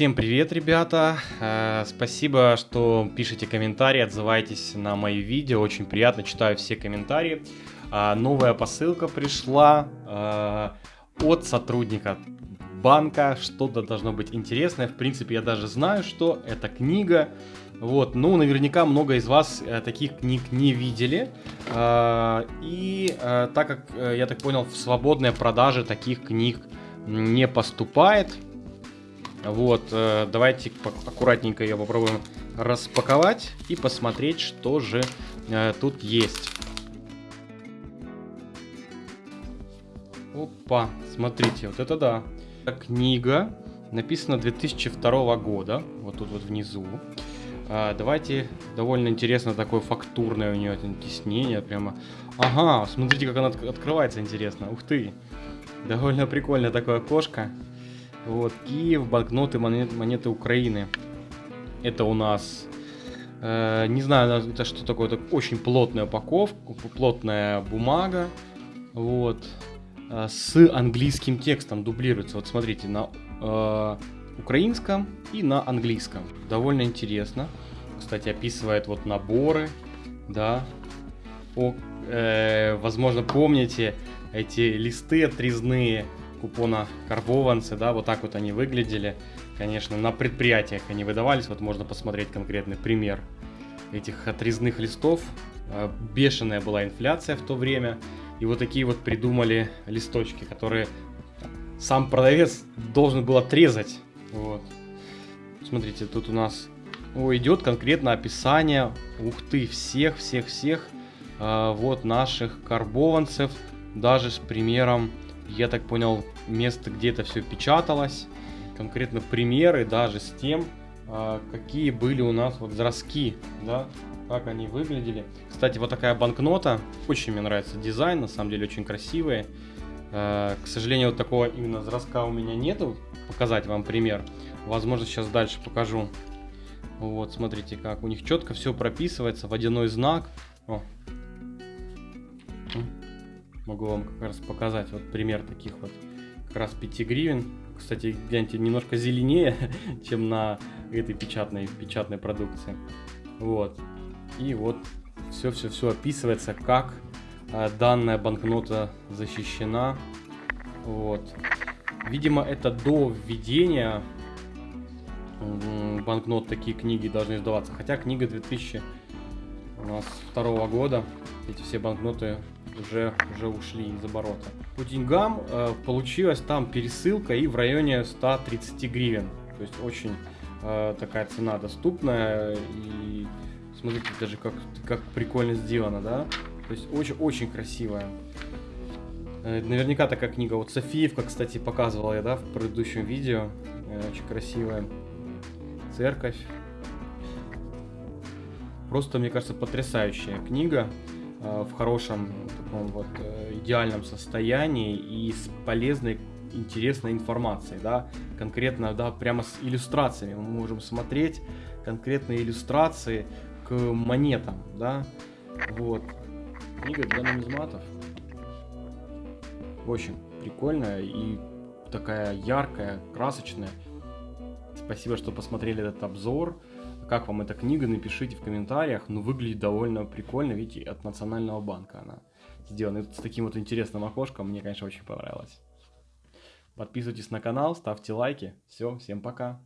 Всем привет, ребята! Э, Спасибо, что пишете комментарии, отзываетесь на мои видео. Очень приятно, читаю все комментарии. А, Новая посылка пришла э, от сотрудника банка. Что-то должно быть интересное. В принципе, я даже знаю, что это книга. Вот, ну, наверняка много из вас э, таких книг не видели. И так как, я так понял, в свободной продаже таких книг не поступает. Вот, э, давайте аккуратненько ее попробуем распаковать и посмотреть, что же э, тут есть. Опа, смотрите, вот это да. Книга, написана 2002 года, вот тут вот внизу. А, давайте, довольно интересно, такое фактурное у нее тиснение, прямо. Ага, смотрите, как она от- открывается, интересно. Ух ты, довольно прикольное такое окошко. Вот, Киев, банкноты, монет- монеты Украины. Это у нас, э, не знаю, это что такое, это очень плотная упаковка, плотная бумага. Вот, э, с английским текстом дублируется. Вот смотрите, на э, украинском и на английском. Довольно интересно. Кстати, описывает вот наборы, да. О, э, возможно, помните эти листы отрезные купона карбованцы, да, вот так вот они выглядели. Конечно, на предприятиях они выдавались, вот можно посмотреть конкретный пример этих отрезных листов. Э, Бешеная была инфляция в то время, и вот такие вот придумали листочки, которые сам продавец должен был отрезать. Вот. Смотрите, тут у нас о, идет конкретно описание, ух ты, всех, всех, всех э, вот наших карбованцев, даже с примером, я так понял, место, где это все печаталось, конкретно примеры даже с тем, э, какие были у нас вот зразки, да, как они выглядели. Кстати, вот такая банкнота, очень мне нравится дизайн, на самом деле очень красивый. Э, К сожалению, вот такого именно зразка у меня нету. Показать вам пример. Возможно, сейчас дальше покажу. Вот, смотрите, как у них четко все прописывается, водяной знак. О. Могу вам как раз показать вот пример таких вот как раз 5 гривен. Кстати, гляньте, немножко зеленее, чем на этой печатной, печатной продукции. Вот. И вот все-все-все описывается, как а, данная банкнота защищена. Вот. Видимо, это до введения банкнот такие книги должны издаваться. Хотя книга 2000 у нас второго года. Эти все банкноты уже, уже ушли из оборота. По деньгам э, получилась там пересылка и в районе 130 гривен. То есть очень э, такая цена доступная. И смотрите даже как, как прикольно сделано, да? То есть очень-очень красивая. Э, Наверняка такая книга. Вот Софиевка, кстати, показывала я, да, в предыдущем видео. Э, Очень красивая. Церковь. Просто, мне кажется, потрясающая книга. э, В хорошем, таком вот э, идеальном состоянии и с полезной, интересной информацией, да. Конкретно, да, прямо с иллюстрациями. Мы можем смотреть конкретные иллюстрации к монетам, да. Вот. Книга для нумизматов. Очень прикольная и такая яркая, красочная. Спасибо, что посмотрели этот обзор. Как вам эта книга, напишите в комментариях. Ну, выглядит довольно прикольно, видите, от Национального банка она сделана. С таким вот интересным окошком мне, конечно, очень понравилось. Подписывайтесь на канал, ставьте лайки. Все, всем пока.